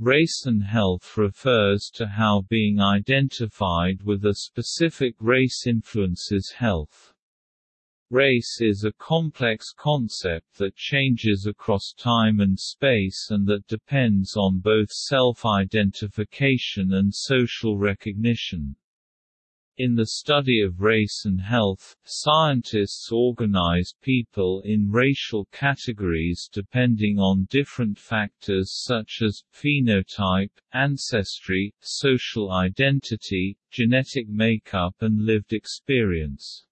Race and health refers to how being identified with a specific race influences health. Race is a complex concept that changes across time and space and that depends on both self-identification and social recognition. In the study of race and health, scientists organize people in racial categories depending on different factors such as, phenotype, ancestry, social identity, genetic makeup and lived experience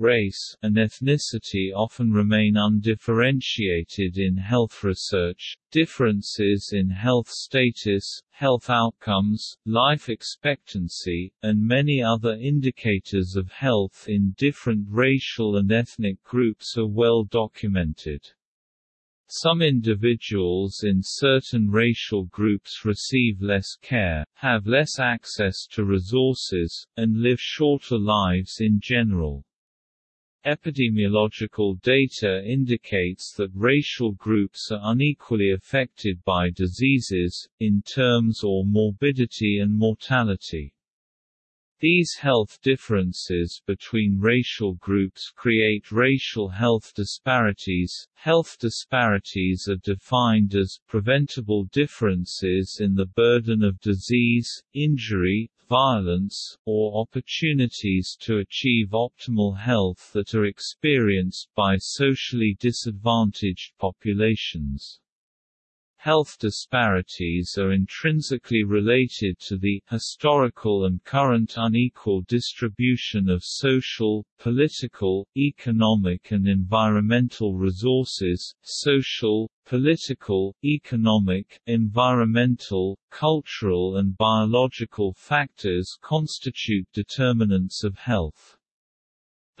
race, and ethnicity often remain undifferentiated in health research. Differences in health status, health outcomes, life expectancy, and many other indicators of health in different racial and ethnic groups are well documented. Some individuals in certain racial groups receive less care, have less access to resources, and live shorter lives in general. Epidemiological data indicates that racial groups are unequally affected by diseases, in terms or morbidity and mortality. These health differences between racial groups create racial health disparities. Health disparities are defined as preventable differences in the burden of disease, injury, violence, or opportunities to achieve optimal health that are experienced by socially disadvantaged populations. Health disparities are intrinsically related to the historical and current unequal distribution of social, political, economic and environmental resources, social, political, economic, environmental, cultural and biological factors constitute determinants of health.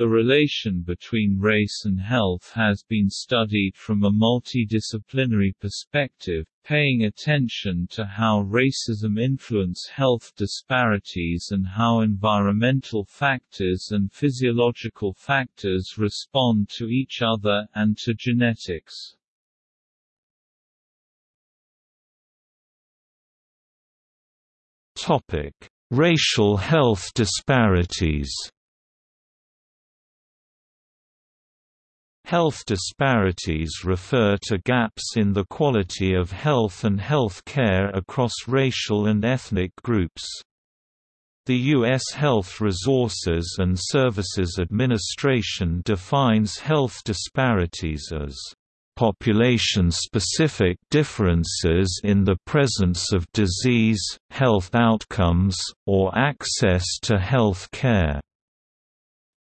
The relation between race and health has been studied from a multidisciplinary perspective, paying attention to how racism influence health disparities and how environmental factors and physiological factors respond to each other and to genetics. Topic: Racial health disparities. Health disparities refer to gaps in the quality of health and health care across racial and ethnic groups. The U.S. Health Resources and Services Administration defines health disparities as population-specific differences in the presence of disease, health outcomes, or access to health care.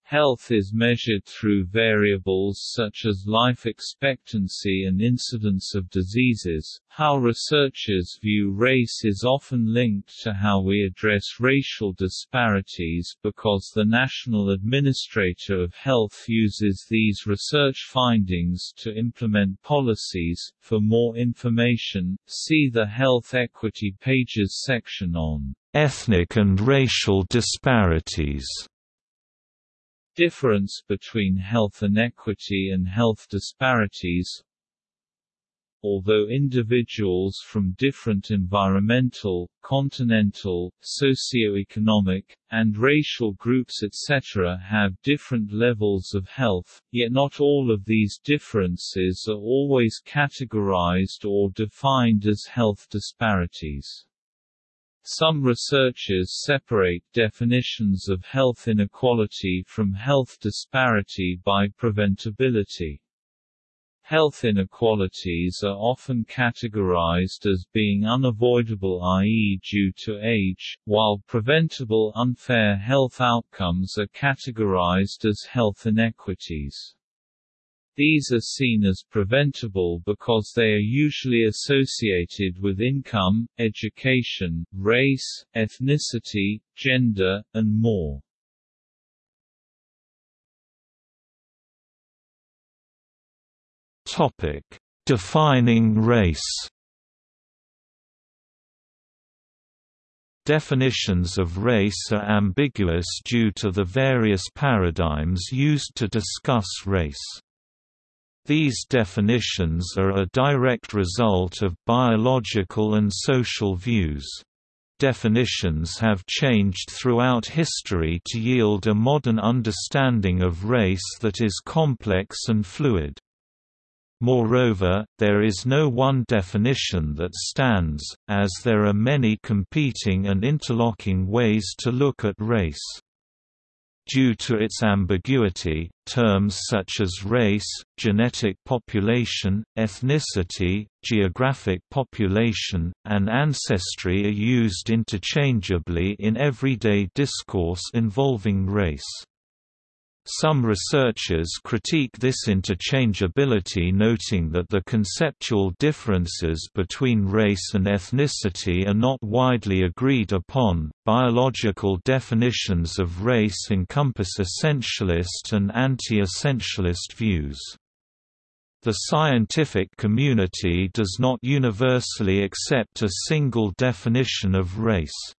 Health is measured through variables such as life expectancy and incidence of diseases. How researchers view race is often linked to how we address racial disparities because the National Administrator of Health uses these research findings to implement policies. For more information, see the Health Equity Pages section on ethnic and racial disparities. Difference between health inequity and health disparities Although individuals from different environmental, continental, socio-economic, and racial groups etc. have different levels of health, yet not all of these differences are always categorized or defined as health disparities. Some researchers separate definitions of health inequality from health disparity by preventability. Health inequalities are often categorized as being unavoidable i.e. due to age, while preventable unfair health outcomes are categorized as health inequities. These are seen as preventable because they are usually associated with income, education, race, ethnicity, gender, and more. Topic: Defining race. Definitions of race are ambiguous due to the various paradigms used to discuss race. These definitions are a direct result of biological and social views. Definitions have changed throughout history to yield a modern understanding of race that is complex and fluid. Moreover, there is no one definition that stands, as there are many competing and interlocking ways to look at race. Due to its ambiguity, terms such as race, genetic population, ethnicity, geographic population, and ancestry are used interchangeably in everyday discourse involving race. Some researchers critique this interchangeability noting that the conceptual differences between race and ethnicity are not widely agreed upon. Biological definitions of race encompass essentialist and anti-essentialist views. The scientific community does not universally accept a single definition of race.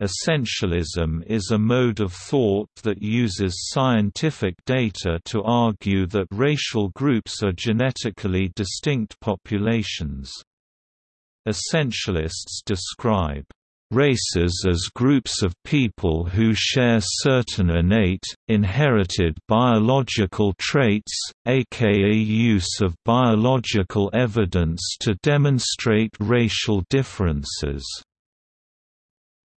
Essentialism is a mode of thought that uses scientific data to argue that racial groups are genetically distinct populations. Essentialists describe races as groups of people who share certain innate, inherited biological traits, aka use of biological evidence to demonstrate racial differences.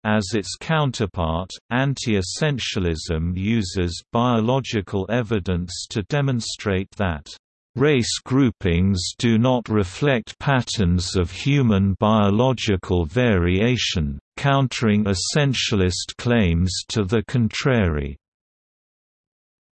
As its counterpart, anti-essentialism uses biological evidence to demonstrate that Race groupings do not reflect patterns of human biological variation, countering essentialist claims to the contrary.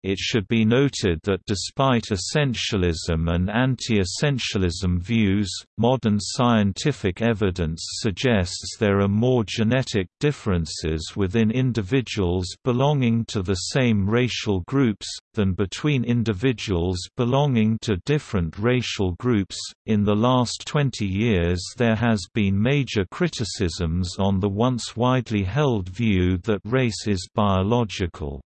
It should be noted that despite essentialism and anti-essentialism views, modern scientific evidence suggests there are more genetic differences within individuals belonging to the same racial groups, than between individuals belonging to different racial groups. In the last 20 years, there has been major criticisms on the once widely held view that race is biological.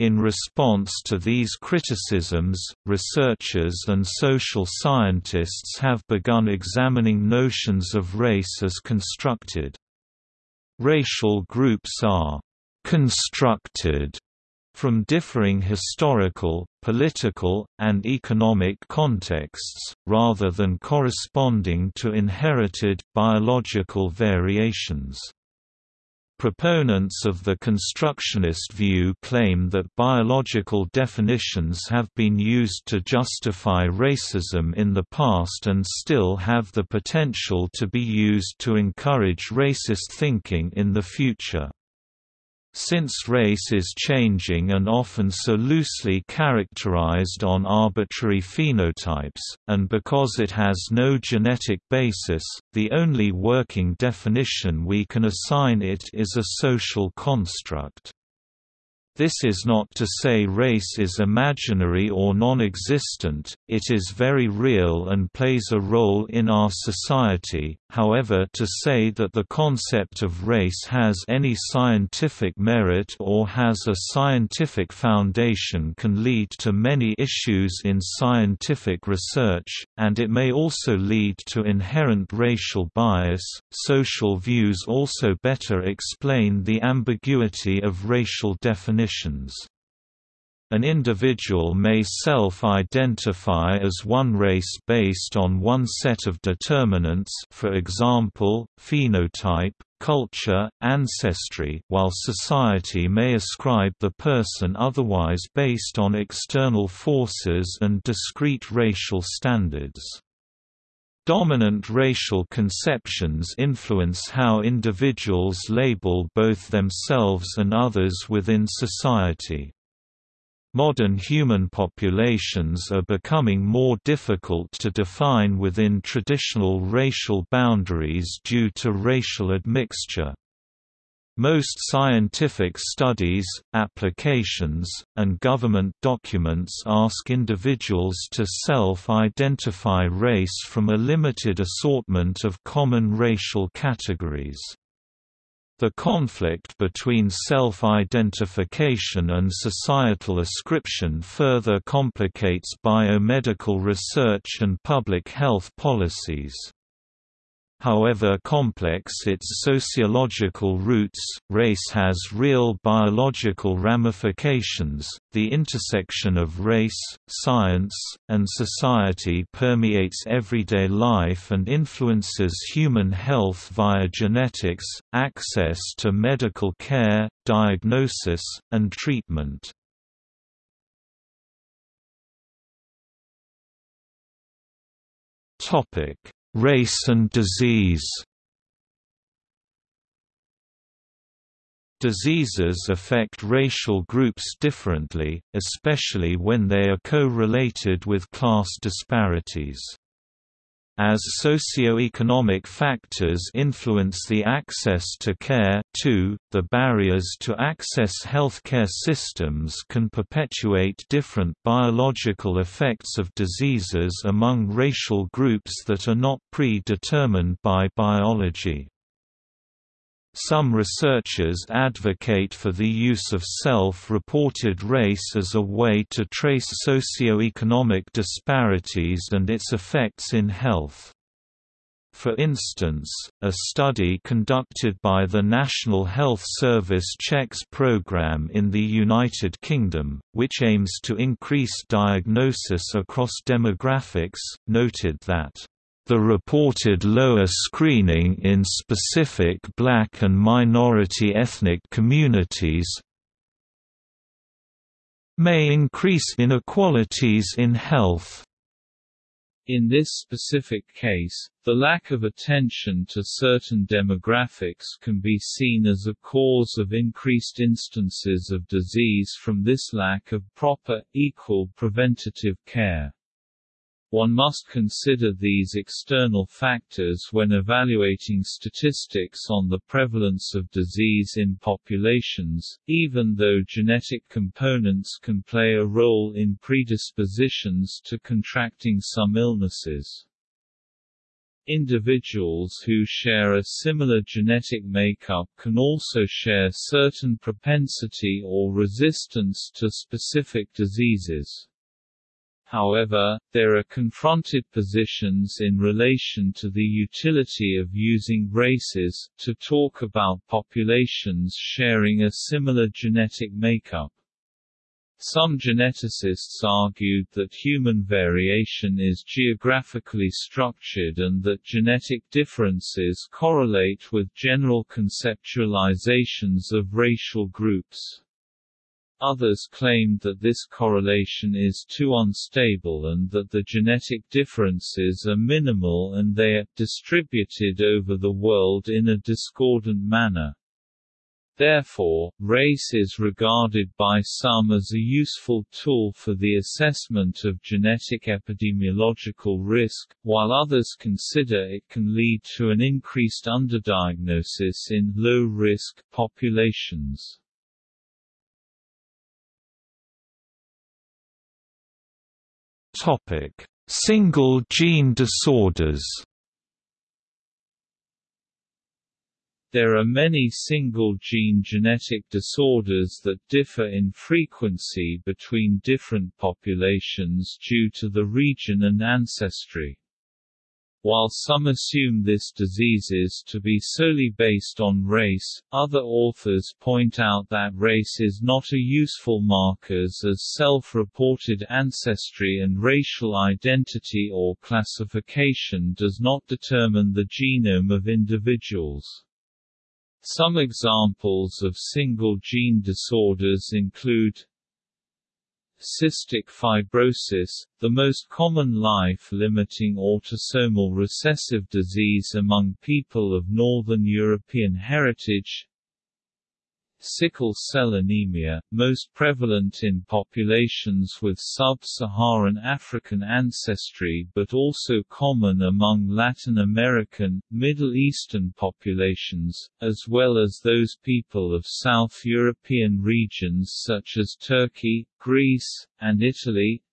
In response to these criticisms, researchers and social scientists have begun examining notions of race as constructed. Racial groups are «constructed» from differing historical, political, and economic contexts, rather than corresponding to inherited, biological variations. Proponents of the constructionist view claim that biological definitions have been used to justify racism in the past and still have the potential to be used to encourage racist thinking in the future. Since race is changing and often so loosely characterized on arbitrary phenotypes, and because it has no genetic basis, the only working definition we can assign it is a social construct. This is not to say race is imaginary or non-existent, it is very real and plays a role in our society, however to say that the concept of race has any scientific merit or has a scientific foundation can lead to many issues in scientific research, and it may also lead to inherent racial bias. Social views also better explain the ambiguity of racial definition definitions. An individual may self-identify as one race based on one set of determinants for example, phenotype, culture, ancestry while society may ascribe the person otherwise based on external forces and discrete racial standards. Dominant racial conceptions influence how individuals label both themselves and others within society. Modern human populations are becoming more difficult to define within traditional racial boundaries due to racial admixture. Most scientific studies, applications, and government documents ask individuals to self-identify race from a limited assortment of common racial categories. The conflict between self-identification and societal ascription further complicates biomedical research and public health policies. However complex its sociological roots, race has real biological ramifications. The intersection of race, science, and society permeates everyday life and influences human health via genetics, access to medical care, diagnosis, and treatment. Topic Race and disease Diseases affect racial groups differently, especially when they are co-related with class disparities. As socio-economic factors influence the access to care too, the barriers to access healthcare systems can perpetuate different biological effects of diseases among racial groups that are not predetermined by biology. Some researchers advocate for the use of self-reported race as a way to trace socioeconomic disparities and its effects in health. For instance, a study conducted by the National Health Service checks program in the United Kingdom, which aims to increase diagnosis across demographics, noted that the reported lower screening in specific black and minority ethnic communities may increase inequalities in health. In this specific case, the lack of attention to certain demographics can be seen as a cause of increased instances of disease from this lack of proper, equal preventative care. One must consider these external factors when evaluating statistics on the prevalence of disease in populations, even though genetic components can play a role in predispositions to contracting some illnesses. Individuals who share a similar genetic makeup can also share certain propensity or resistance to specific diseases. However, there are confronted positions in relation to the utility of using races, to talk about populations sharing a similar genetic makeup. Some geneticists argued that human variation is geographically structured and that genetic differences correlate with general conceptualizations of racial groups. Others claimed that this correlation is too unstable and that the genetic differences are minimal and they are distributed over the world in a discordant manner. Therefore, race is regarded by some as a useful tool for the assessment of genetic epidemiological risk, while others consider it can lead to an increased underdiagnosis in low-risk populations. Topic: Single gene disorders. There are many single-gene genetic disorders that differ in frequency between different populations due to the region and ancestry. While some assume this diseases to be solely based on race, other authors point out that race is not a useful markers as self-reported ancestry and racial identity or classification does not determine the genome of individuals. Some examples of single-gene disorders include Cystic fibrosis, the most common life-limiting autosomal recessive disease among people of Northern European heritage Sickle cell anemia, most prevalent in populations with sub-Saharan African ancestry but also common among Latin American, Middle Eastern populations, as well as those people of South European regions such as Turkey, Greece, and Italy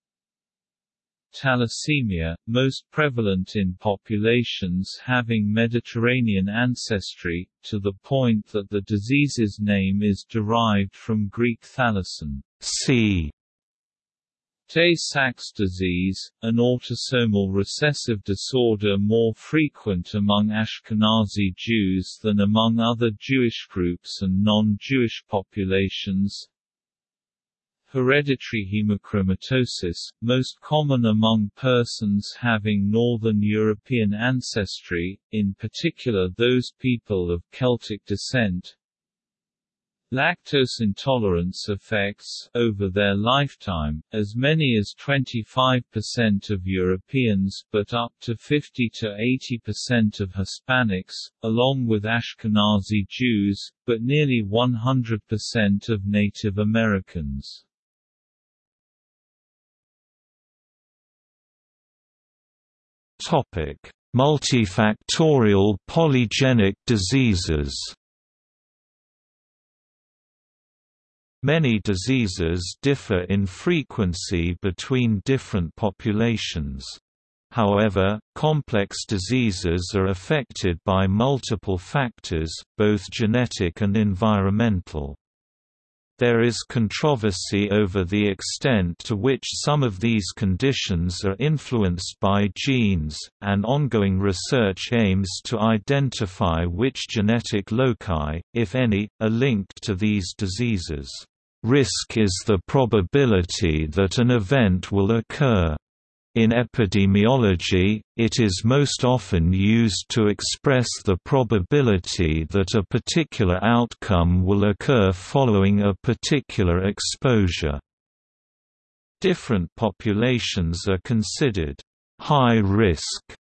thalassemia, most prevalent in populations having Mediterranean ancestry, to the point that the disease's name is derived from Greek thalasson sea. Tay-Sachs disease, an autosomal recessive disorder more frequent among Ashkenazi Jews than among other Jewish groups and non-Jewish populations, Hereditary hemochromatosis, most common among persons having Northern European ancestry, in particular those people of Celtic descent. Lactose intolerance affects, over their lifetime, as many as 25% of Europeans but up to 50–80% of Hispanics, along with Ashkenazi Jews, but nearly 100% of Native Americans. Topic: Multifactorial polygenic diseases. Many diseases differ in frequency between different populations. However, complex diseases are affected by multiple factors, both genetic and environmental. There is controversy over the extent to which some of these conditions are influenced by genes, and ongoing research aims to identify which genetic loci, if any, are linked to these diseases. Risk is the probability that an event will occur. In epidemiology, it is most often used to express the probability that a particular outcome will occur following a particular exposure. Different populations are considered high risk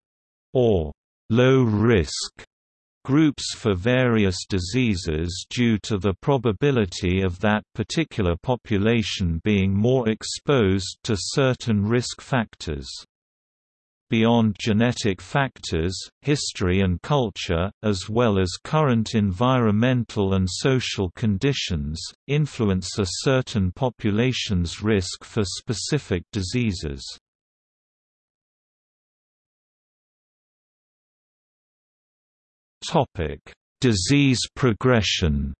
or low risk groups for various diseases due to the probability of that particular population being more exposed to certain risk factors. Beyond genetic factors, history and culture, as well as current environmental and social conditions, influence a certain population's risk for specific diseases. Topic: Disease progression.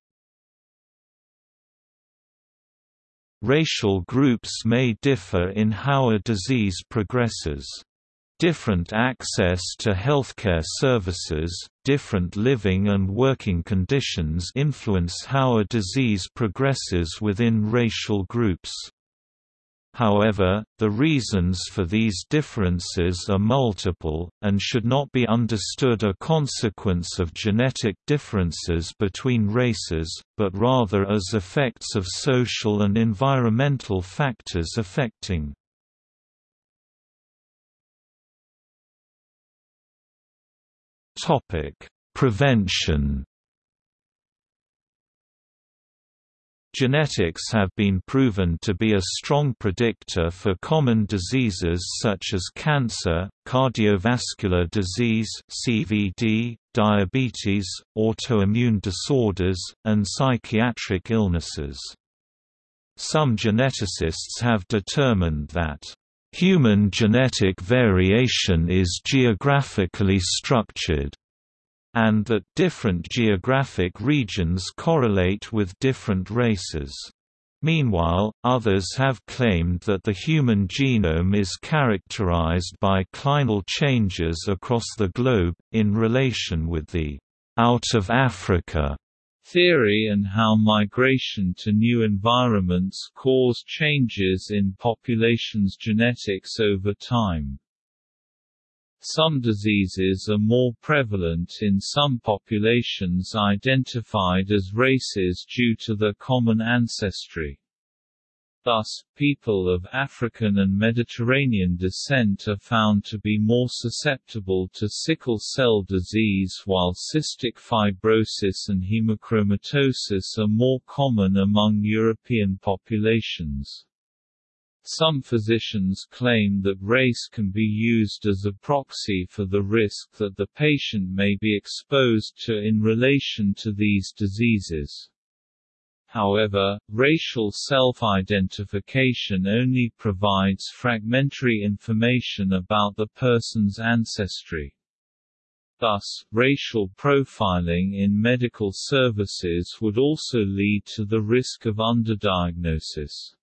Racial groups may differ in how a disease progresses. Different access to healthcare services, different living and working conditions influence how a disease progresses within racial groups. However, the reasons for these differences are multiple, and should not be understood a consequence of genetic differences between races, but rather as effects of social and environmental factors affecting. Prevention Genetics have been proven to be a strong predictor for common diseases such as cancer, cardiovascular disease (CVD), diabetes, autoimmune disorders, and psychiatric illnesses. Some geneticists have determined that human genetic variation is geographically structured and that different geographic regions correlate with different races. Meanwhile, others have claimed that the human genome is characterized by clinal changes across the globe, in relation with the out of Africa theory and how migration to new environments cause changes in populations' genetics over time. Some diseases are more prevalent in some populations identified as races due to their common ancestry. Thus, people of African and Mediterranean descent are found to be more susceptible to sickle cell disease while cystic fibrosis and hemochromatosis are more common among European populations. Some physicians claim that race can be used as a proxy for the risk that the patient may be exposed to in relation to these diseases. However, racial self-identification only provides fragmentary information about the person's ancestry. Thus, racial profiling in medical services would also lead to the risk of underdiagnosis.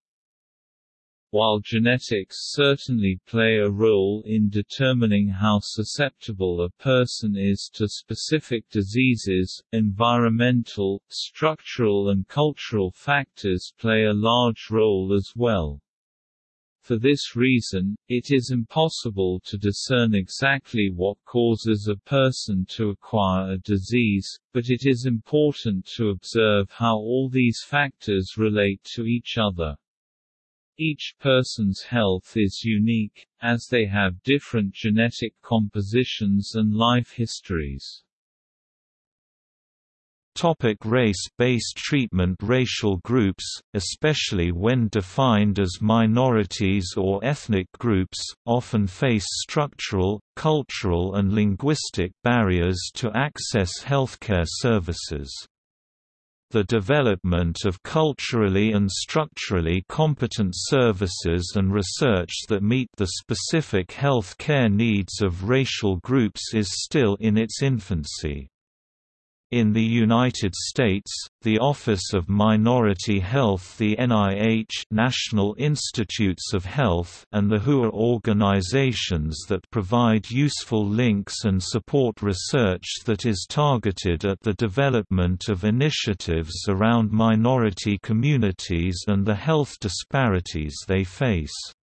While genetics certainly play a role in determining how susceptible a person is to specific diseases, environmental, structural and cultural factors play a large role as well. For this reason, it is impossible to discern exactly what causes a person to acquire a disease, but it is important to observe how all these factors relate to each other. Each person's health is unique, as they have different genetic compositions and life histories. Topic race-based treatment Racial groups, especially when defined as minorities or ethnic groups, often face structural, cultural and linguistic barriers to access healthcare services. The development of culturally and structurally competent services and research that meet the specific health care needs of racial groups is still in its infancy. In the United States, the Office of Minority Health the NIH National Institutes of Health and the WHO are organizations that provide useful links and support research that is targeted at the development of initiatives around minority communities and the health disparities they face.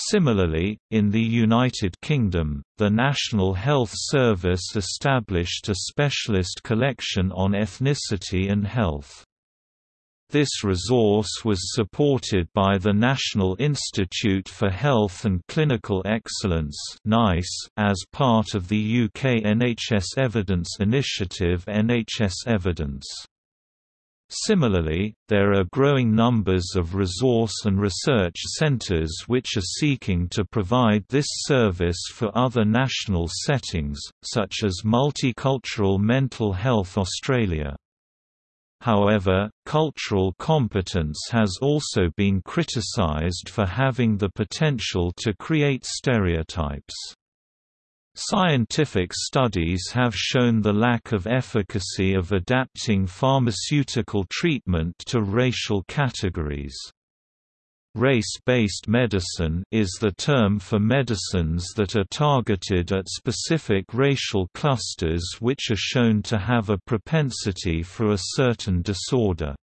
Similarly, in the United Kingdom, the National Health Service established a specialist collection on ethnicity and health. This resource was supported by the National Institute for Health and Clinical Excellence as part of the UK NHS Evidence Initiative NHS Evidence. Similarly, there are growing numbers of resource and research centres which are seeking to provide this service for other national settings, such as Multicultural Mental Health Australia. However, cultural competence has also been criticised for having the potential to create stereotypes. Scientific studies have shown the lack of efficacy of adapting pharmaceutical treatment to racial categories. Race-based medicine is the term for medicines that are targeted at specific racial clusters which are shown to have a propensity for a certain disorder.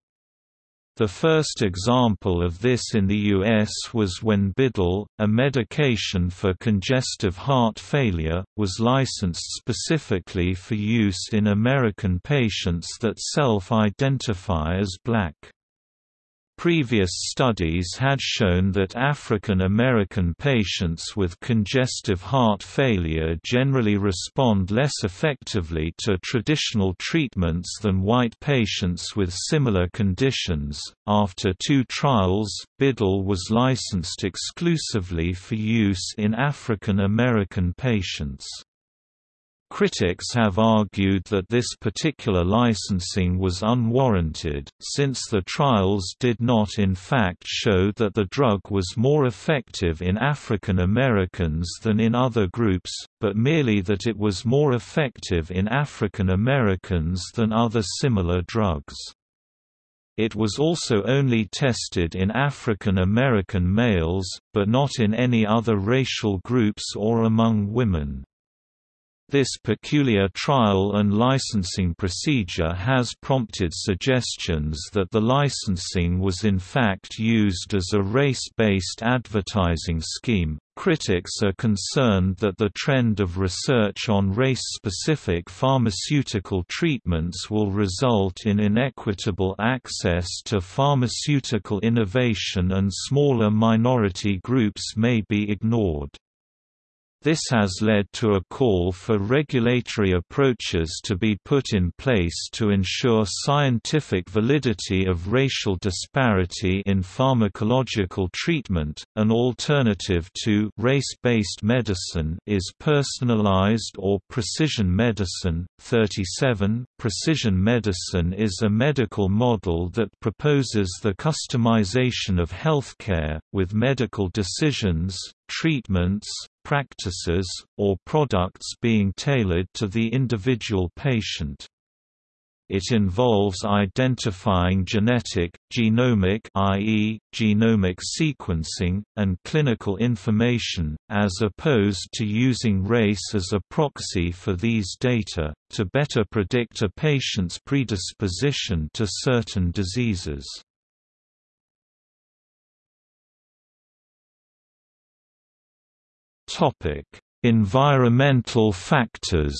The first example of this in the U.S. was when Bidil, a medication for congestive heart failure, was licensed specifically for use in American patients that self-identify as black. Previous studies had shown that African American patients with congestive heart failure generally respond less effectively to traditional treatments than white patients with similar conditions. After two trials, Bidil was licensed exclusively for use in African American patients. Critics have argued that this particular licensing was unwarranted, since the trials did not in fact show that the drug was more effective in African Americans than in other groups, but merely that it was more effective in African Americans than other similar drugs. It was also only tested in African American males, but not in any other racial groups or among women. This peculiar trial and licensing procedure has prompted suggestions that the licensing was in fact used as a race-based advertising scheme. Critics are concerned that the trend of research on race-specific pharmaceutical treatments will result in inequitable access to pharmaceutical innovation and smaller minority groups may be ignored. This has led to a call for regulatory approaches to be put in place to ensure scientific validity of racial disparity in pharmacological treatment. An alternative to race-based medicine is personalized or precision medicine. 37 Precision medicine is a medical model that proposes the customization of healthcare with medical decisions, treatments, practices, or products being tailored to the individual patient. It involves identifying genetic, genomic i.e., genomic sequencing, and clinical information, as opposed to using race as a proxy for these data, to better predict a patient's predisposition to certain diseases. Topic: Environmental factors.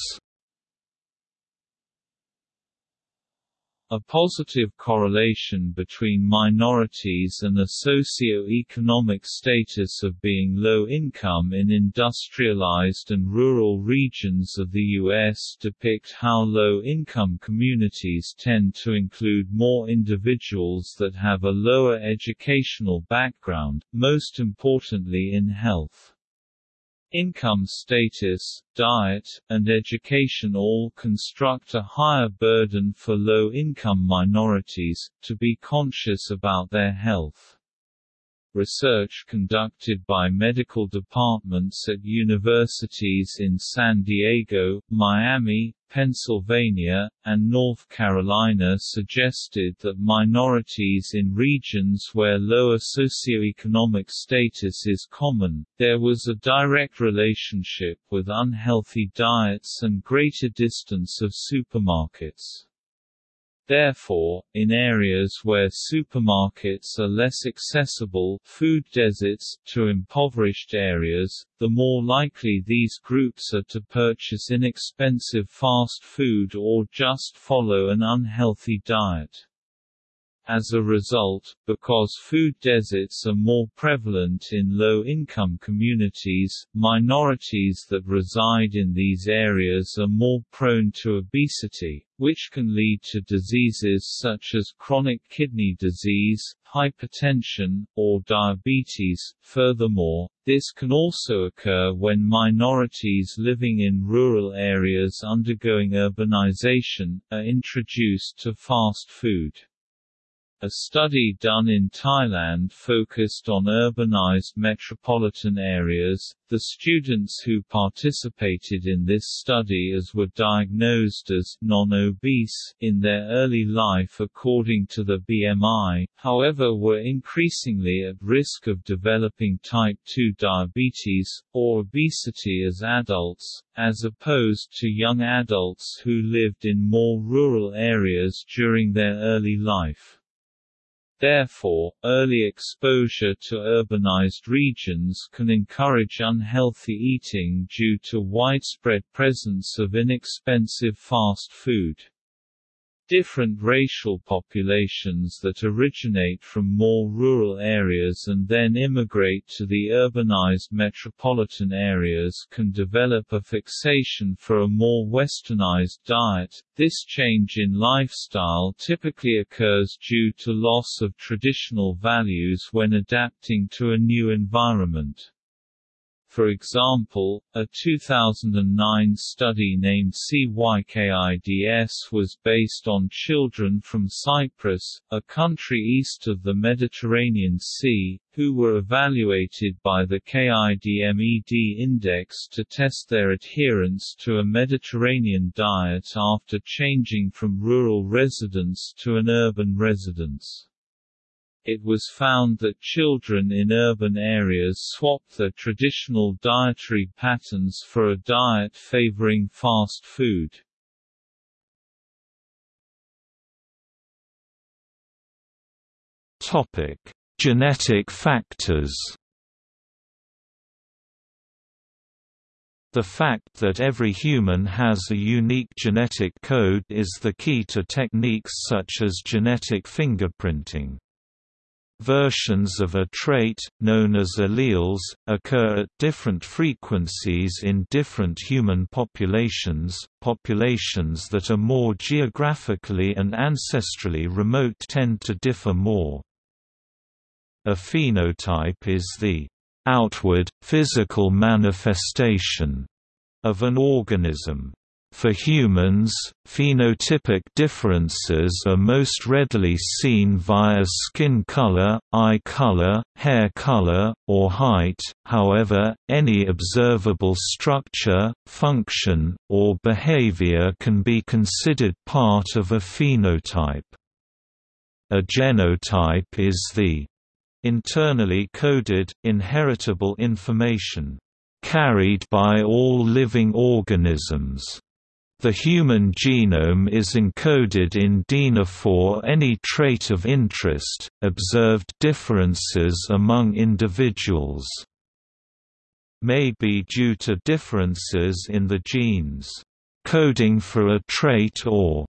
A positive correlation between minorities and the socio-economic status of being low income in industrialized and rural regions of the U.S. depict how low-income communities tend to include more individuals that have a lower educational background, most importantly in health. Income status, diet, and education all construct a higher burden for low-income minorities, to be conscious about their health. Research conducted by medical departments at universities in San Diego, Miami, Pennsylvania, and North Carolina suggested that minorities in regions where lower socioeconomic status is common, there was a direct relationship with unhealthy diets and greater distance of supermarkets. Therefore, in areas where supermarkets are less accessible food deserts to impoverished areas, the more likely these groups are to purchase inexpensive fast food or just follow an unhealthy diet. As a result, because food deserts are more prevalent in low-income communities, minorities that reside in these areas are more prone to obesity, which can lead to diseases such as chronic kidney disease, hypertension, or diabetes. Furthermore, this can also occur when minorities living in rural areas undergoing urbanization, are introduced to fast food. A study done in Thailand focused on urbanized metropolitan areas. The students who participated in this study as were diagnosed as non-obese in their early life according to the BMI, however were increasingly at risk of developing type 2 diabetes, or obesity as adults, as opposed to young adults who lived in more rural areas during their early life. Therefore, early exposure to urbanized regions can encourage unhealthy eating due to widespread presence of inexpensive fast food. Different racial populations that originate from more rural areas and then immigrate to the urbanized metropolitan areas can develop a fixation for a more westernized diet. This change in lifestyle typically occurs due to loss of traditional values when adapting to a new environment. For example, a 2009 study named CYKIDS was based on children from Cyprus, a country east of the Mediterranean Sea, who were evaluated by the KIDMED index to test their adherence to a Mediterranean diet after changing from rural residence to an urban residence. It was found that children in urban areas swapped their traditional dietary patterns for a diet favoring fast food. Topic: Genetic factors. The fact that every human has a unique genetic code is the key to techniques such as genetic fingerprinting. Versions of a trait, known as alleles, occur at different frequencies in different human populations. Populations that are more geographically and ancestrally remote tend to differ more. A phenotype is the outward, physical manifestation of an organism. For humans, phenotypic differences are most readily seen via skin color, eye color, hair color, or height, however, any observable structure, function, or behavior can be considered part of a phenotype. A genotype is the internally coded, inheritable information carried by all living organisms the human genome is encoded in DNA for any trait of interest, observed differences among individuals may be due to differences in the genes coding for a trait or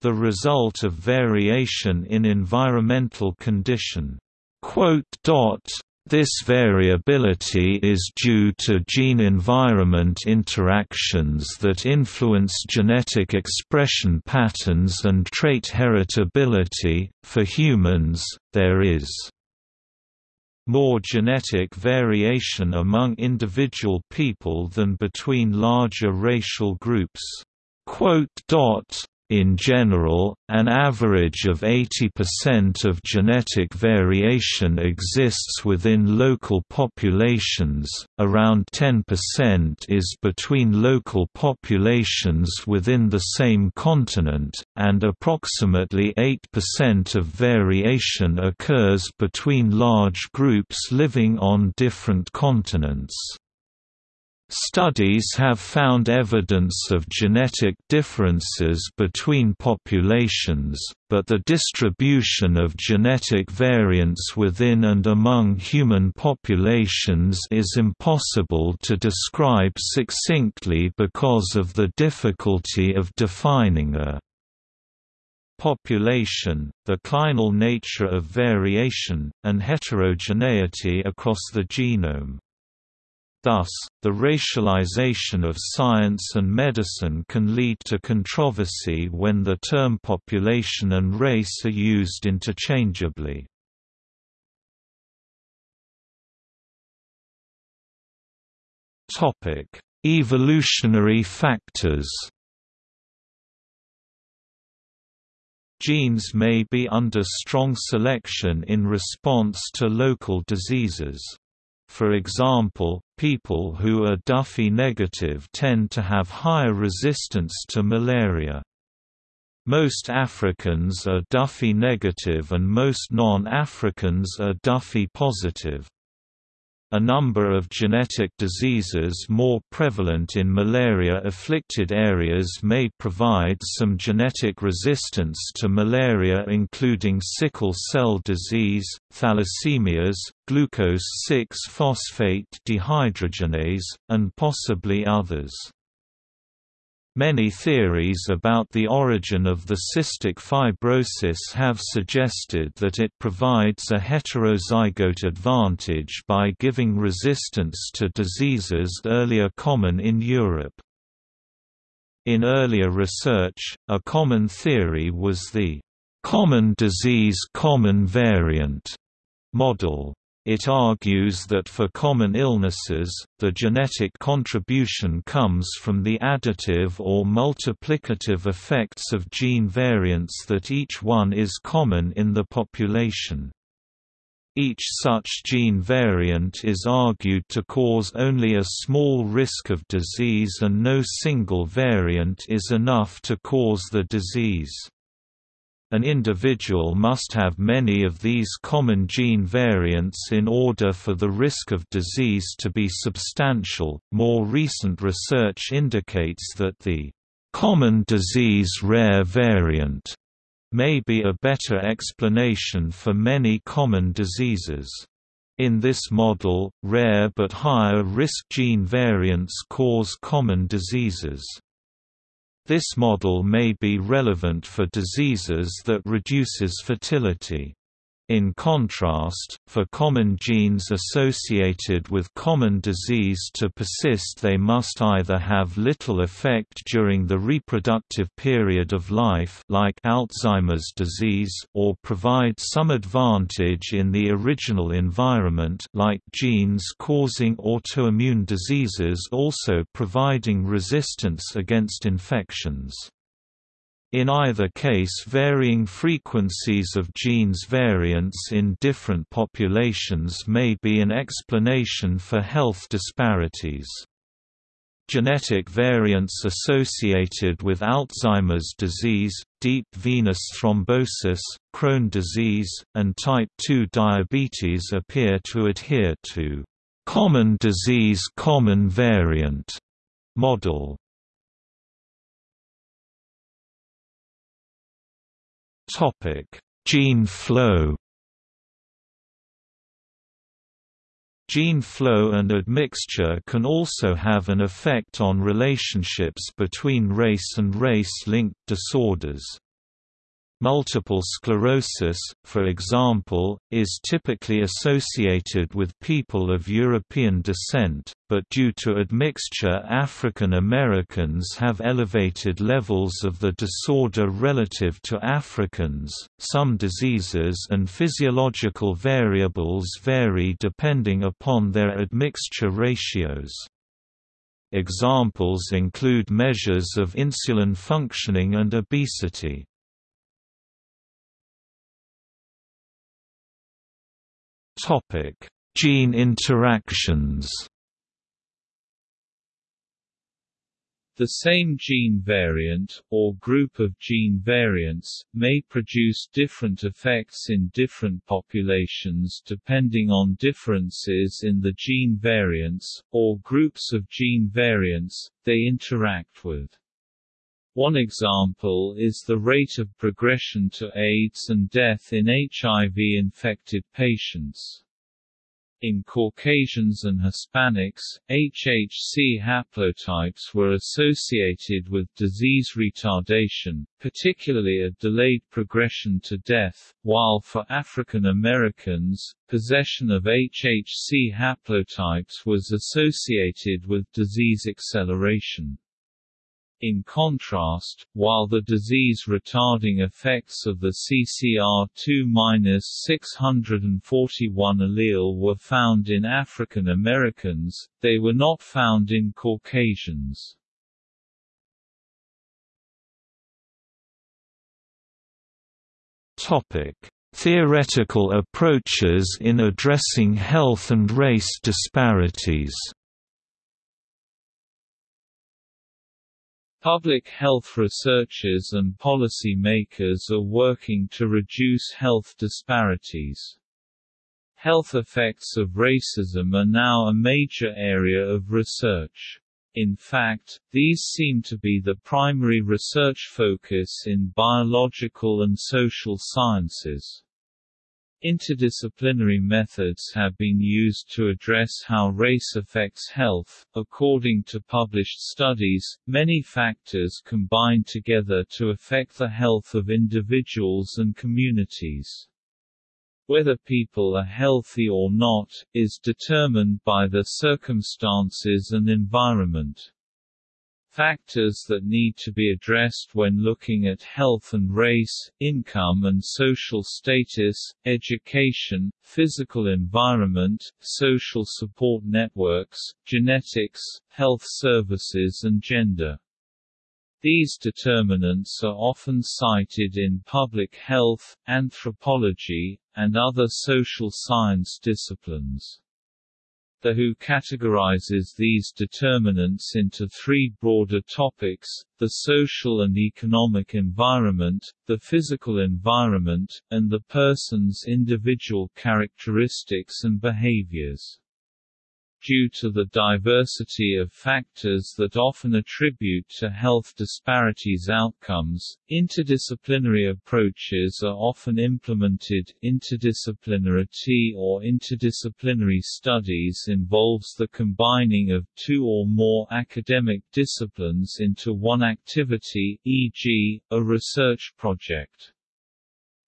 the result of variation in environmental condition. This variability is due to gene-environment interactions that influence genetic expression patterns and trait heritability. For humans, there is more genetic variation among individual people than between larger racial groups. In general, an average of 80% of genetic variation exists within local populations, around 10% is between local populations within the same continent, and approximately 8% of variation occurs between large groups living on different continents. Studies have found evidence of genetic differences between populations, but the distribution of genetic variants within and among human populations is impossible to describe succinctly because of the difficulty of defining a population, the clinal nature of variation, and heterogeneity across the genome. Thus, the racialization of science and medicine can lead to controversy when the term population and race are used interchangeably. Evolutionary factors Genes may be under strong selection in response to local diseases. For example, people who are Duffy negative tend to have higher resistance to malaria. Most Africans are Duffy negative and most non-Africans are Duffy positive. A number of genetic diseases more prevalent in malaria-afflicted areas may provide some genetic resistance to malaria including sickle cell disease, thalassemias, glucose-6-phosphate dehydrogenase, and possibly others. Many theories about the origin of the cystic fibrosis have suggested that it provides a heterozygote advantage by giving resistance to diseases earlier common in Europe. In earlier research, a common theory was the common disease common variant model. It argues that for common illnesses, the genetic contribution comes from the additive or multiplicative effects of gene variants that each one is common in the population. Each such gene variant is argued to cause only a small risk of disease and no single variant is enough to cause the disease. An individual must have many of these common gene variants in order for the risk of disease to be substantial. More recent research indicates that the common disease rare variant may be a better explanation for many common diseases. In this model, rare but higher risk gene variants cause common diseases. This model may be relevant for diseases that reduces fertility. In contrast, for common genes associated with common disease to persist they must either have little effect during the reproductive period of life like Alzheimer's disease or provide some advantage in the original environment like genes causing autoimmune diseases also providing resistance against infections. In either case varying frequencies of genes variants in different populations may be an explanation for health disparities. Genetic variants associated with Alzheimer's disease, deep venous thrombosis, Crohn disease, and type 2 diabetes appear to adhere to common disease common variant model. Topic: Gene flow. Gene flow and admixture can also have an effect on relationships between race and race-linked disorders. Multiple sclerosis, for example, is typically associated with people of European descent, but due to admixture African Americans have elevated levels of the disorder relative to Africans. Some diseases and physiological variables vary depending upon their admixture ratios. Examples include measures of insulin functioning and obesity. Topic: Gene interactions. The same gene variant, or group of gene variants, may produce different effects in different populations depending on differences in the gene variants, or groups of gene variants, they interact with. One example is the rate of progression to AIDS and death in HIV-infected patients. In Caucasians and Hispanics, HHC haplotypes were associated with disease retardation, particularly a delayed progression to death, while for African Americans, possession of HHC haplotypes was associated with disease acceleration. In contrast, while the disease-retarding effects of the CCR2-641 allele were found in African Americans, they were not found in Caucasians. Theoretical approaches in addressing health and race disparities. Public health researchers and policy makers are working to reduce health disparities. Health effects of racism are now a major area of research. In fact, these seem to be the primary research focus in biological and social sciences. Interdisciplinary methods have been used to address how race affects health. According to published studies, many factors combine together to affect the health of individuals and communities. Whether people are healthy or not, is determined by the circumstances and environment. Factors that need to be addressed when looking at health and race, income and social status, education, physical environment, social support networks, genetics, health services and gender. These determinants are often cited in public health, anthropology, and other social science disciplines. The WHO categorizes these determinants into three broader topics, the social and economic environment, the physical environment, and the person's individual characteristics and behaviors. Due to the diversity of factors that often attribute to health disparities outcomes, interdisciplinary approaches are often implemented. Interdisciplinarity or interdisciplinary studies involves the combining of two or more academic disciplines into one activity, e.g., a research project.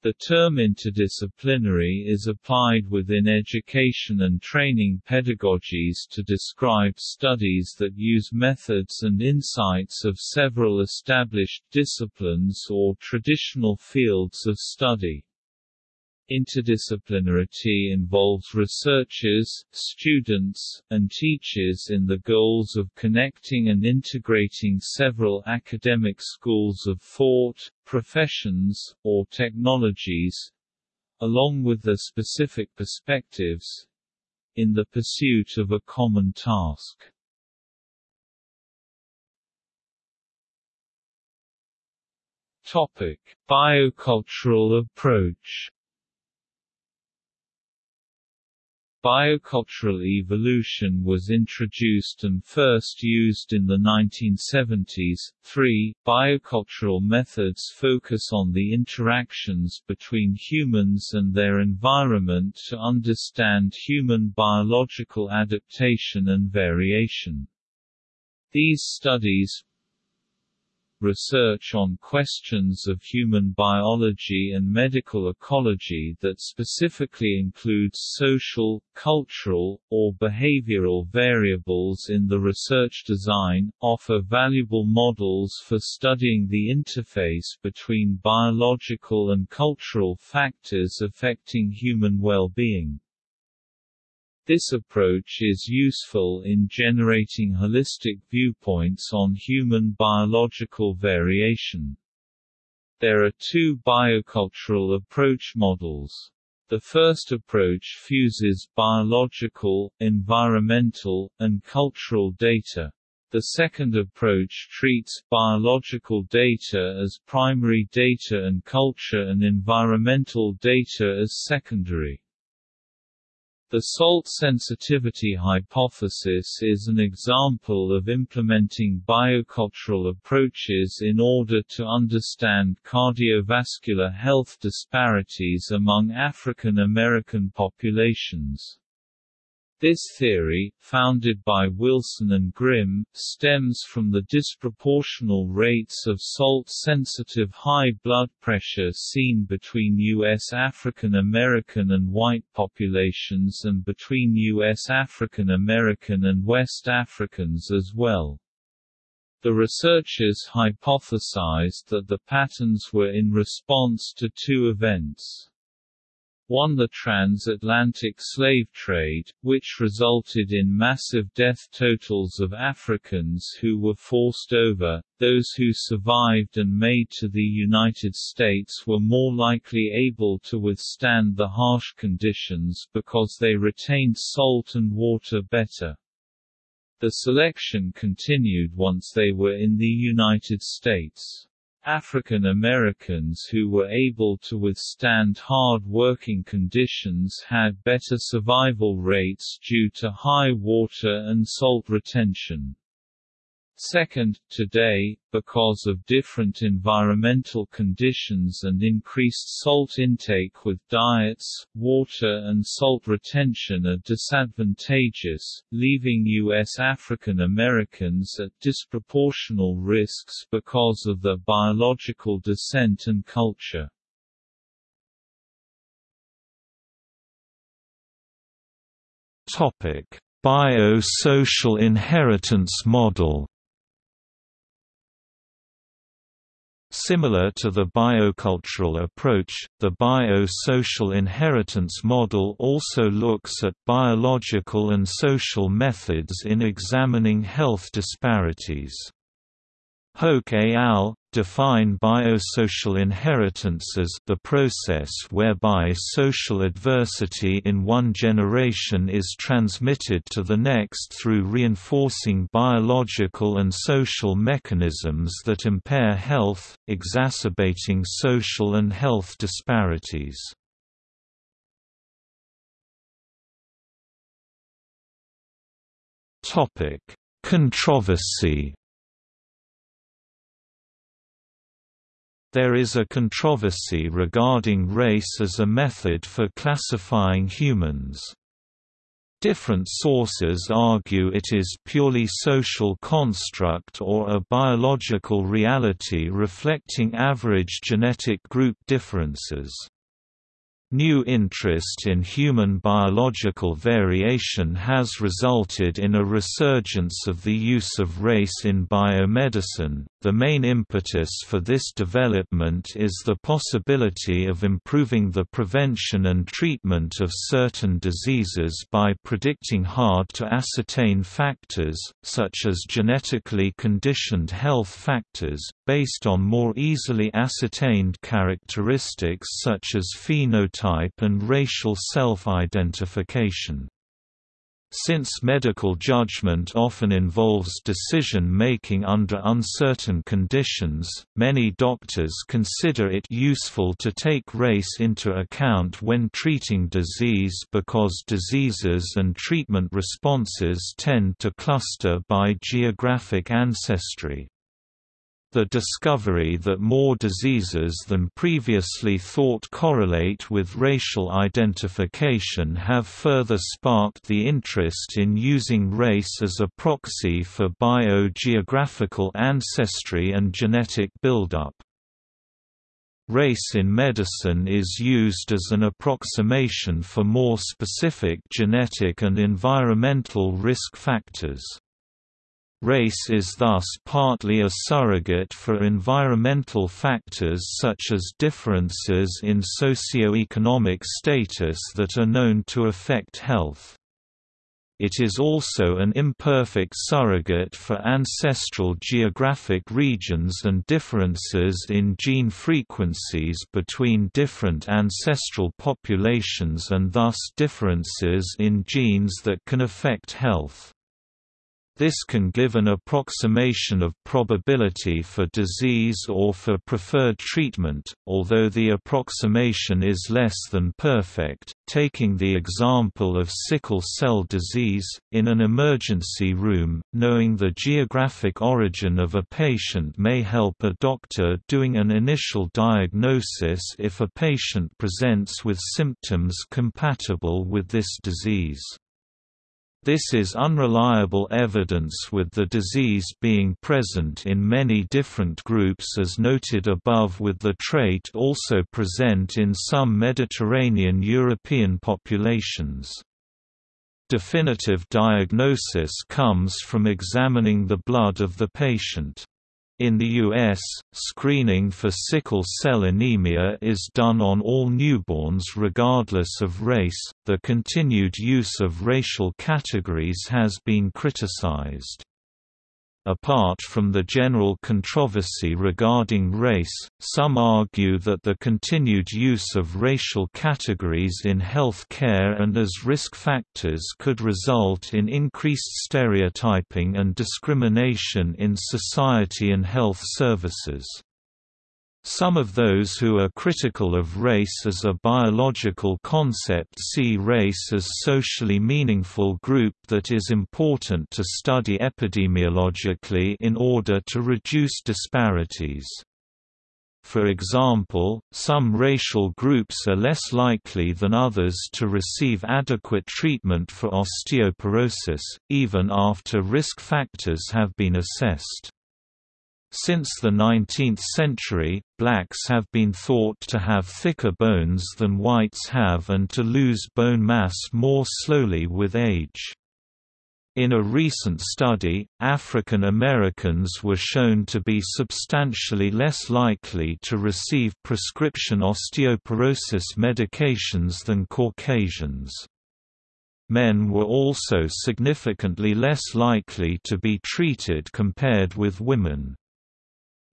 The term interdisciplinary is applied within education and training pedagogies to describe studies that use methods and insights of several established disciplines or traditional fields of study. Interdisciplinarity involves researchers, students, and teachers in the goals of connecting and integrating several academic schools of thought, professions, or technologies along with their specific perspectives in the pursuit of a common task. Topic: Biocultural approach Biocultural evolution was introduced and first used in the 1970s. 3. Biocultural methods focus on the interactions between humans and their environment to understand human biological adaptation and variation. These studies, research on questions of human biology and medical ecology that specifically includes social, cultural, or behavioral variables in the research design, offer valuable models for studying the interface between biological and cultural factors affecting human well-being. This approach is useful in generating holistic viewpoints on human biological variation. There are two biocultural approach models. The first approach fuses biological, environmental, and cultural data. The second approach treats biological data as primary data and culture and environmental data as secondary. The salt sensitivity hypothesis is an example of implementing biocultural approaches in order to understand cardiovascular health disparities among African American populations. This theory, founded by Wilson and Grim, stems from the disproportional rates of salt-sensitive high blood pressure seen between U.S. African American and white populations and between U.S. African American and West Africans as well. The researchers hypothesized that the patterns were in response to two events. 1 the transatlantic slave trade, which resulted in massive death totals of Africans who were forced over, those who survived and made to the United States were more likely able to withstand the harsh conditions because they retained salt and water better. The selection continued once they were in the United States. African Americans who were able to withstand hard working conditions had better survival rates due to high water and salt retention. Second, today, because of different environmental conditions and increased salt intake with diets, water and salt retention are disadvantageous, leaving U.S. African Americans at disproportional risks because of their biological descent and culture. Biosocial inheritance model Similar to the biocultural approach, the biosocial inheritance model also looks at biological and social methods in examining health disparities. Hoke et al. define biosocial inheritance as the process whereby social adversity in one generation is transmitted to the next through reinforcing biological and social mechanisms that impair health, exacerbating social and health disparities. Controversy There is a controversy regarding race as a method for classifying humans. Different sources argue it is purely social construct or a biological reality reflecting average genetic group differences. New interest in human biological variation has resulted in a resurgence of the use of race in biomedicine. The main impetus for this development is the possibility of improving the prevention and treatment of certain diseases by predicting hard to ascertain factors, such as genetically conditioned health factors, based on more easily ascertained characteristics such as phenotype phenotype and racial self-identification. Since medical judgment often involves decision-making under uncertain conditions, many doctors consider it useful to take race into account when treating disease because diseases and treatment responses tend to cluster by geographic ancestry. The discovery that more diseases than previously thought correlate with racial identification have further sparked the interest in using race as a proxy for biogeographical ancestry and genetic buildup. Race in medicine is used as an approximation for more specific genetic and environmental risk factors. Race is thus partly a surrogate for environmental factors such as differences in socio-economic status that are known to affect health. It is also an imperfect surrogate for ancestral geographic regions and differences in gene frequencies between different ancestral populations and thus differences in genes that can affect health. This can give an approximation of probability for disease or for preferred treatment, although the approximation is less than perfect. Taking the example of sickle cell disease, in an emergency room, knowing the geographic origin of a patient may help a doctor doing an initial diagnosis if a patient presents with symptoms compatible with this disease. This is unreliable evidence with the disease being present in many different groups as noted above with the trait also present in some Mediterranean European populations. Definitive diagnosis comes from examining the blood of the patient. In the U.S., screening for sickle cell anemia is done on all newborns regardless of race. The continued use of racial categories has been criticized. Apart from the general controversy regarding race, some argue that the continued use of racial categories in health care and as risk factors could result in increased stereotyping and discrimination in society and health services. Some of those who are critical of race as a biological concept see race as socially meaningful group that is important to study epidemiologically in order to reduce disparities. For example, some racial groups are less likely than others to receive adequate treatment for osteoporosis, even after risk factors have been assessed. Since the 19th century, blacks have been thought to have thicker bones than whites have and to lose bone mass more slowly with age. In a recent study, African Americans were shown to be substantially less likely to receive prescription osteoporosis medications than Caucasians. Men were also significantly less likely to be treated compared with women.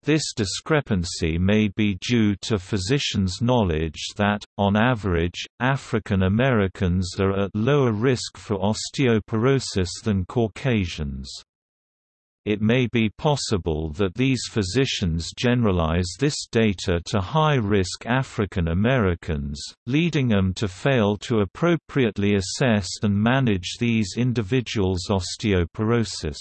This discrepancy may be due to physicians' knowledge that, on average, African Americans are at lower risk for osteoporosis than Caucasians. It may be possible that these physicians generalize this data to high-risk African Americans, leading them to fail to appropriately assess and manage these individuals' osteoporosis.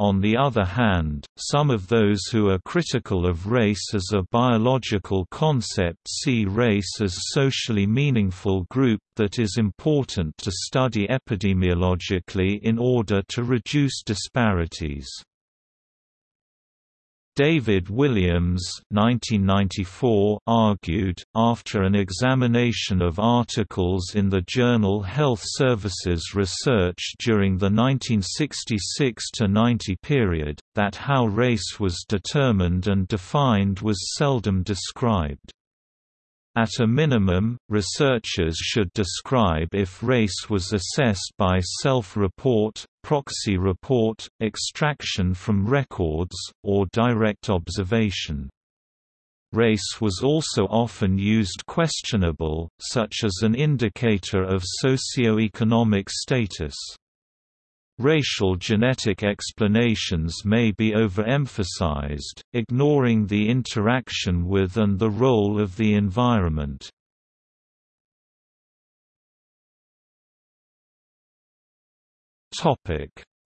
On the other hand, some of those who are critical of race as a biological concept see race as socially meaningful group that is important to study epidemiologically in order to reduce disparities. David Williams 1994 argued, after an examination of articles in the journal Health Services Research during the 1966–90 period, that how race was determined and defined was seldom described. At a minimum, researchers should describe if race was assessed by self-report, proxy report, extraction from records, or direct observation. Race was also often used questionable, such as an indicator of socio-economic status. Racial genetic explanations may be overemphasized, ignoring the interaction with and the role of the environment.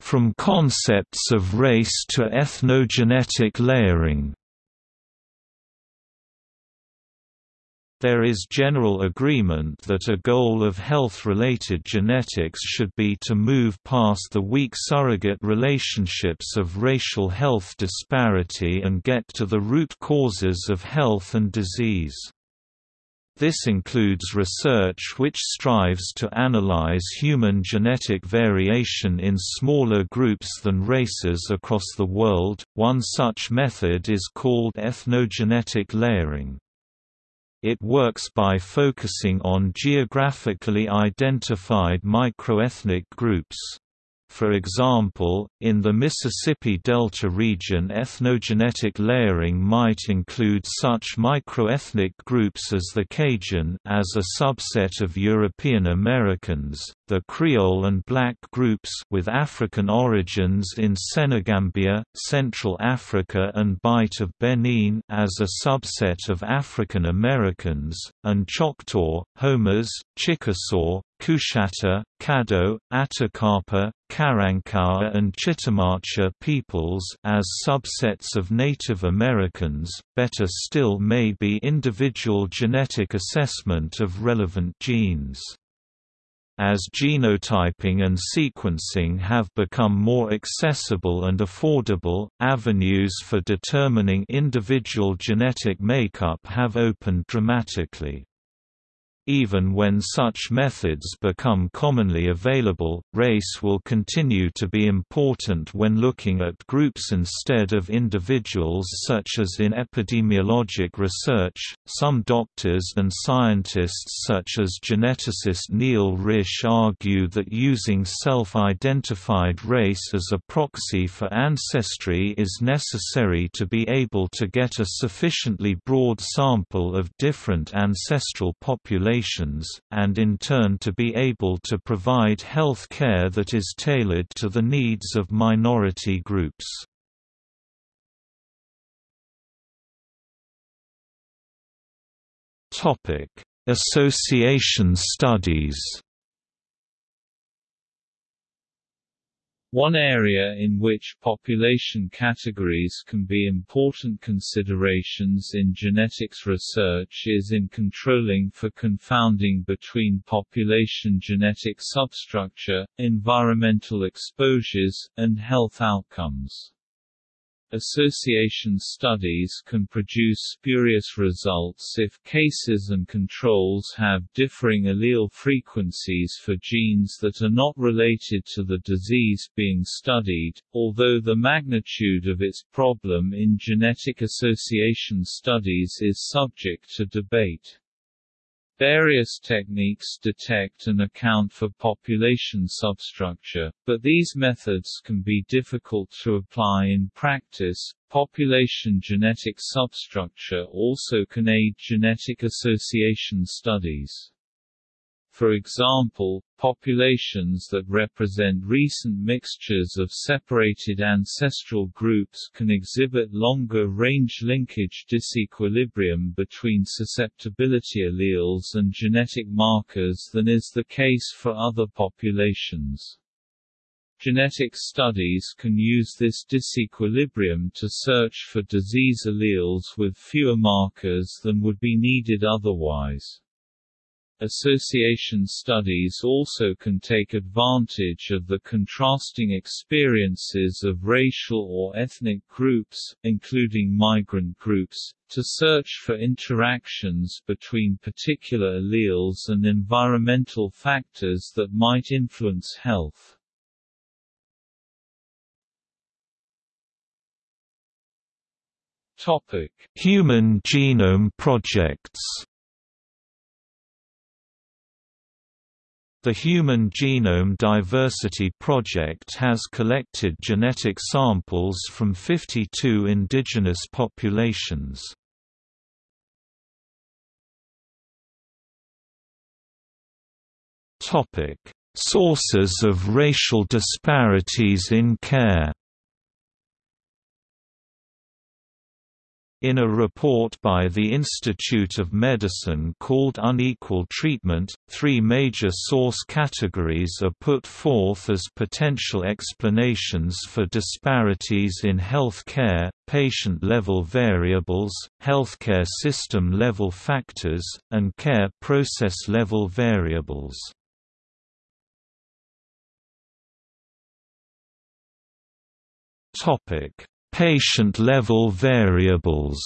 From concepts of race to ethnogenetic layering There is general agreement that a goal of health-related genetics should be to move past the weak surrogate relationships of racial health disparity and get to the root causes of health and disease. This includes research which strives to analyze human genetic variation in smaller groups than races across the world. One such method is called ethnogenetic layering. It works by focusing on geographically identified microethnic groups. For example, in the Mississippi Delta region ethnogenetic layering might include such microethnic groups as the Cajun as a subset of European Americans, the Creole and black groups with African origins in Senegambia, Central Africa and Bight of Benin as a subset of African Americans, and Choctaw, Houmas, Chickasaw, Coushatta, Caddo, Atacapa, Karankawa and Chitimacha peoples as subsets of Native Americans, better still may be individual genetic assessment of relevant genes. As genotyping and sequencing have become more accessible and affordable, avenues for determining individual genetic makeup have opened dramatically. Even when such methods become commonly available, race will continue to be important when looking at groups instead of individuals, such as in epidemiologic research. Some doctors and scientists, such as geneticist Neil Risch, argue that using self identified race as a proxy for ancestry is necessary to be able to get a sufficiently broad sample of different ancestral populations populations, and in turn to be able to provide health care that is tailored to the needs of minority groups. Association studies One area in which population categories can be important considerations in genetics research is in controlling for confounding between population genetic substructure, environmental exposures, and health outcomes. Association studies can produce spurious results if cases and controls have differing allele frequencies for genes that are not related to the disease being studied, although the magnitude of its problem in genetic association studies is subject to debate. Various techniques detect and account for population substructure, but these methods can be difficult to apply in practice. Population genetic substructure also can aid genetic association studies. For example, populations that represent recent mixtures of separated ancestral groups can exhibit longer range linkage disequilibrium between susceptibility alleles and genetic markers than is the case for other populations. Genetic studies can use this disequilibrium to search for disease alleles with fewer markers than would be needed otherwise. Association studies also can take advantage of the contrasting experiences of racial or ethnic groups, including migrant groups, to search for interactions between particular alleles and environmental factors that might influence health. Human Genome Projects The Human Genome Diversity Project has collected genetic samples from 52 indigenous populations. Sources of racial disparities in care In a report by the Institute of Medicine called Unequal Treatment, three major source categories are put forth as potential explanations for disparities in health care, patient-level variables, healthcare system-level factors, and care process-level variables. Topic Patient-level variables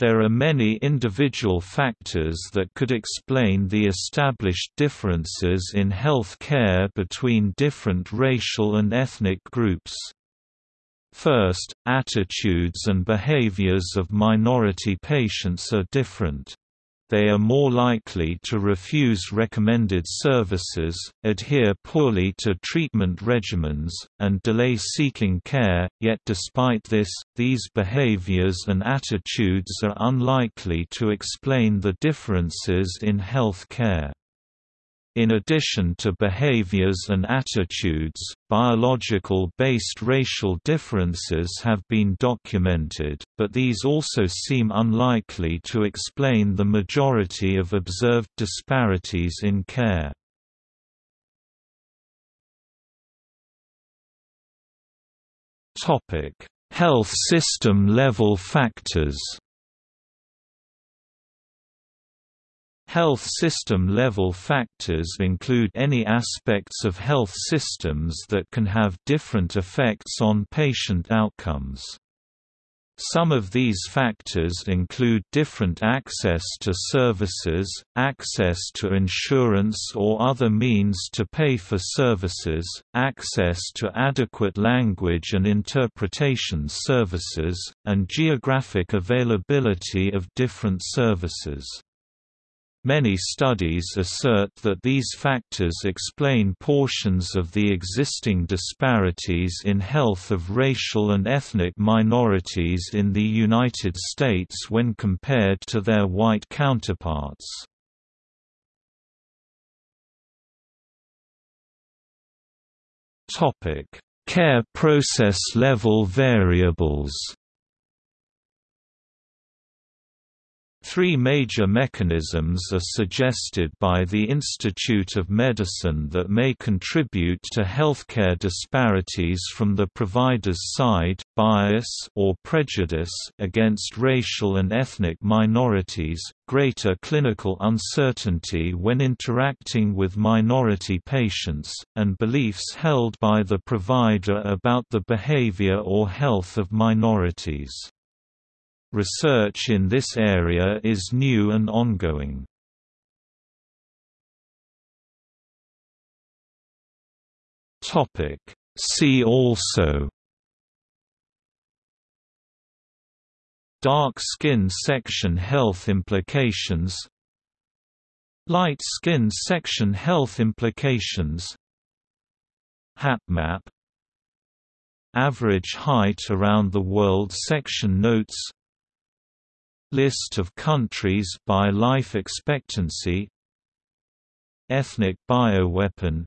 There are many individual factors that could explain the established differences in health care between different racial and ethnic groups. First, attitudes and behaviors of minority patients are different they are more likely to refuse recommended services, adhere poorly to treatment regimens, and delay seeking care, yet despite this, these behaviors and attitudes are unlikely to explain the differences in health care. In addition to behaviors and attitudes, biological-based racial differences have been documented, but these also seem unlikely to explain the majority of observed disparities in care. Health system level factors Health system level factors include any aspects of health systems that can have different effects on patient outcomes. Some of these factors include different access to services, access to insurance or other means to pay for services, access to adequate language and interpretation services, and geographic availability of different services. Many studies assert that these factors explain portions of the existing disparities in health of racial and ethnic minorities in the United States when compared to their white counterparts. Care process level variables Three major mechanisms are suggested by the Institute of Medicine that may contribute to healthcare disparities from the provider's side, bias or prejudice against racial and ethnic minorities, greater clinical uncertainty when interacting with minority patients, and beliefs held by the provider about the behavior or health of minorities. Research in this area is new and ongoing. Topic See also Dark skin section health implications Light skin section health implications HapMap Average height around the world section notes List of countries by life expectancy Ethnic bioweapon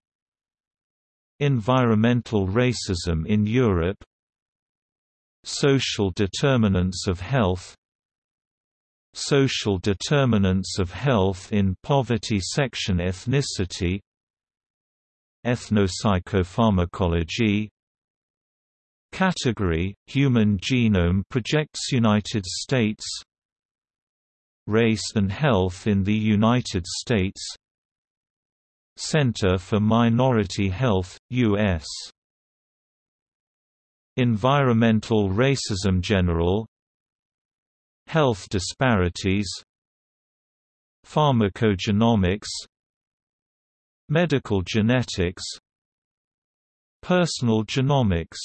Environmental racism in Europe Social determinants of health Social determinants of health in poverty section ethnicity Ethnopsychopharmacology Category – Human Genome Projects United States Race and Health in the United States. Center for Minority Health, U.S. Environmental Racism General. Health Disparities. Pharmacogenomics. Medical Genetics. Personal Genomics